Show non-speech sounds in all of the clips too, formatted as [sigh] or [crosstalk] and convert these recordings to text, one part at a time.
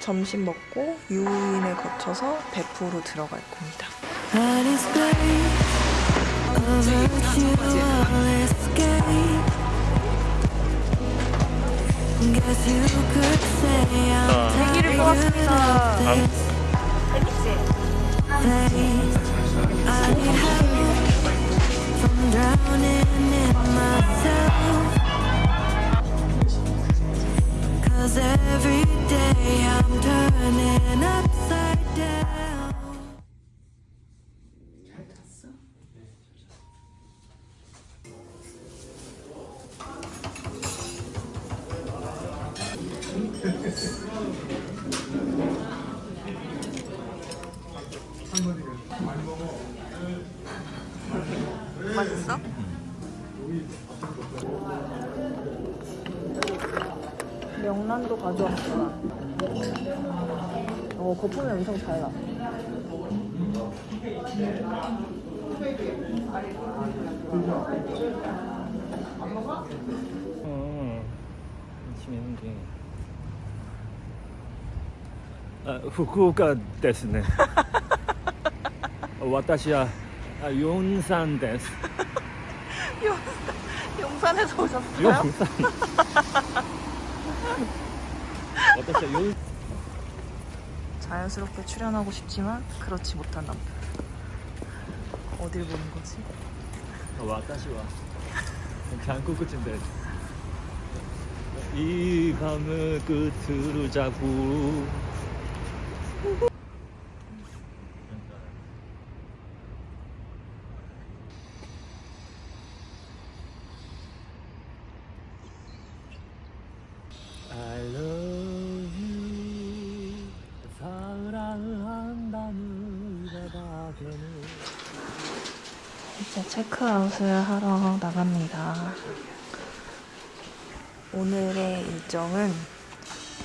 점심 먹고 유인을 거쳐서 베프로 들어갈 겁니다. 세기를 뽑았습니다. drowning in myself. Cause every day I'm turning upside down. [laughs] [laughs] 맛있 명란도 가져왔구나. 어, 거품이 엄청 잘 나. 어, 열심히 했는데. 아, 후쿠오카 ですね. 와타시야 [laughs] 아, 용산 です. [laughs] 용산에서 오셨어요? 용산. [laughs] 자연스럽게 출연하고 싶지만 그렇지 못한 남편. 어딜 보는 거지? 아, 와 다시 와. 장구 끝인데. 이 밤을 끝으로 자고 이제 체크아웃을 하러 나갑니다. 오늘의 일정은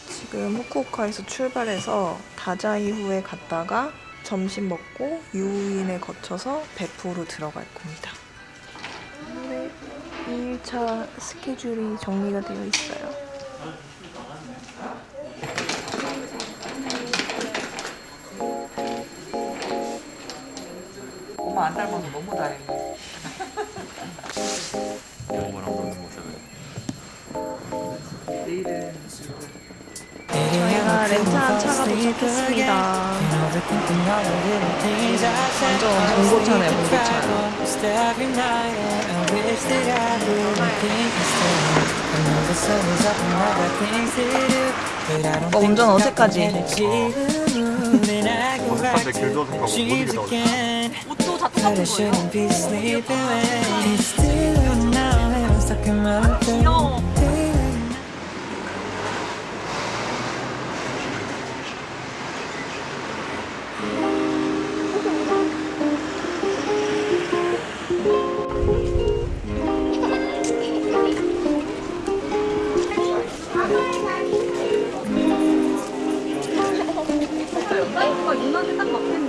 지금 후쿠오카에서 출발해서 다자이후에 갔다가 점심 먹고 유인을 거쳐서 베프로 들어갈 겁니다. 오늘의 2일차 스케줄이 정리가 되어 있어요. 엄마 안 닮아서 너무 다행이야. 영어랑 노는 모습을 내일은 저희가 렌트한 차가 도착했습니다. 완전 봉고차네요, 봉고차. 어, 운전 어색하지? 어색한데 길도 생각하고 게다 어렵 다. 똑같은 거예요. 귀여워. 사이즈가 누나한테 딱 맞겠는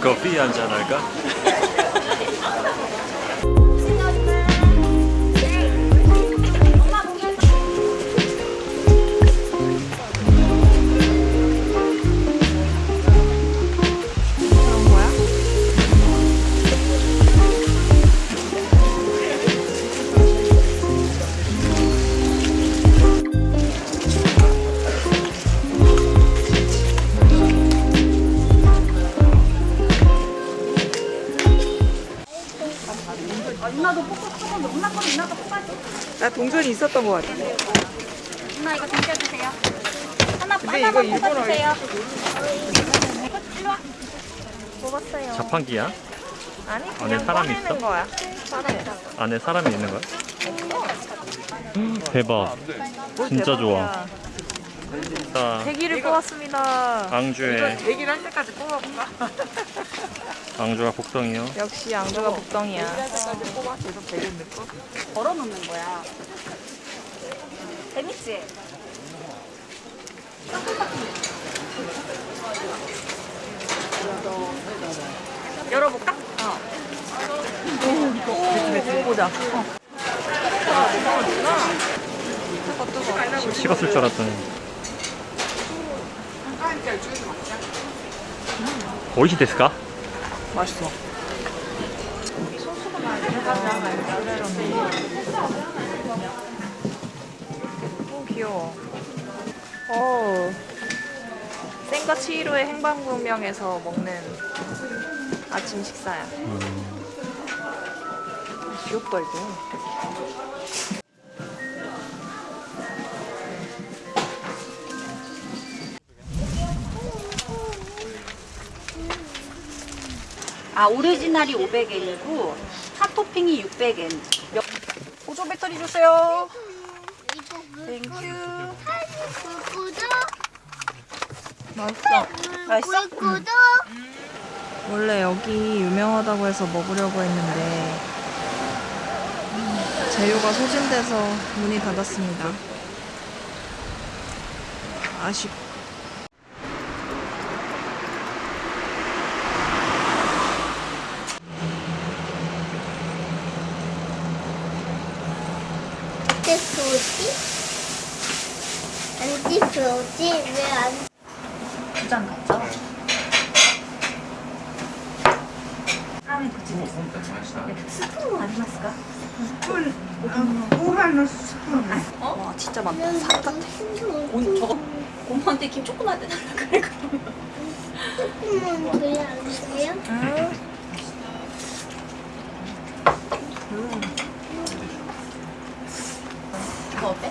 커피 한잔 할까? 누나도 뽀뽀 조금 누나 거는 누나가 뽀뽀하지. 나 동전이 있었던 것 같아. 누나 이거 당겨주세요. 하나 근데 하나만 일본어 뽑아주세요. 일로 와. 뽑았어요. 자판기야? 아니 안에 사람이 꺼내는 있어? 거야. 안에 사람이 있는 거야? 대박 뭘 진짜. 좋아 자 대기를 뽑았습니다. 앙주에 얘기를 할 때까지 뽑아볼까? [laughs] 앙조가 복덩이요. 역시 앙조가 복덩이야. 걸어놓는 거야. 재밌지? 열어볼까? 어. 보자. 어. 뜨거 식었을 줄 알았더니. 어. 오이시 됐을까? 맛있어. 오 귀여워. 오. 센과 치히로의 행방불명에서 먹는 아침 식사야. 귀엽다 이거. 아 오리지널이 500엔이고 핫토핑이 600엔. 보조 배터리 주세요. Thank you. 구독 맛있어. 맛있어? 구독 원래 여기 유명하다고 해서 먹으려고 했는데 음, 재료가 소진돼서 문이 닫았습니다. 아쉽. 어디 보지? 어디 보지? 왜안 두잔 갖죠? 라면 그치 스푼 아리마스까 와 진짜 많다. 산 같아. 온 저거 고모한테 김 조그만 데 달라 그래 그러면 조금만 왜안 돼요? 음. 이거 어때?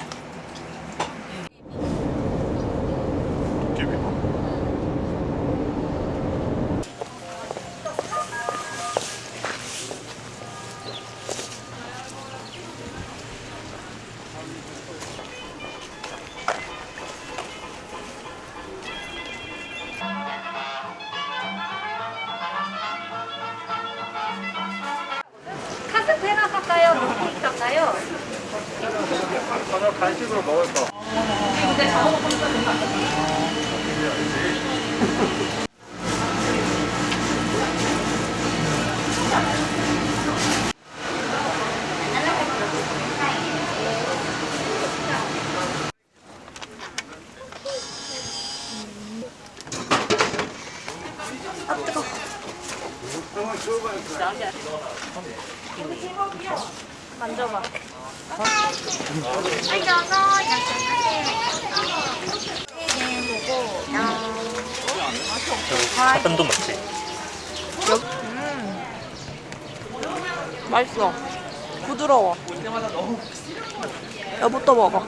먹을 거. 만져봐. 사단도 먹지. 음. 맛있어. 부드러워. 여부터 먹어.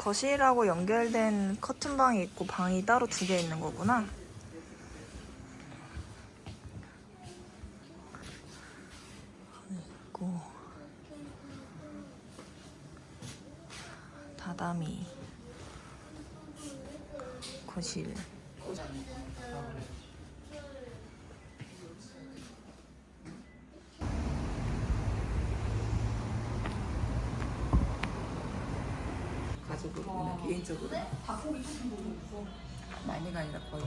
거실하고 연결된 커튼 방이 있고 방이 따로 두 개 있는 거구나. 있고 다다미 거실 가족으로 그냥 개인적으로. 많이가 아니라 거의.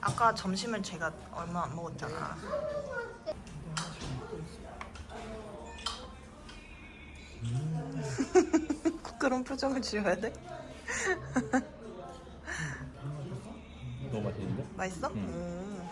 아까 점심을 제가 얼마 안 먹었잖아. [laughs] 그런 표정을 지어야 돼? 너무 맛있는데? 맛있어? 음.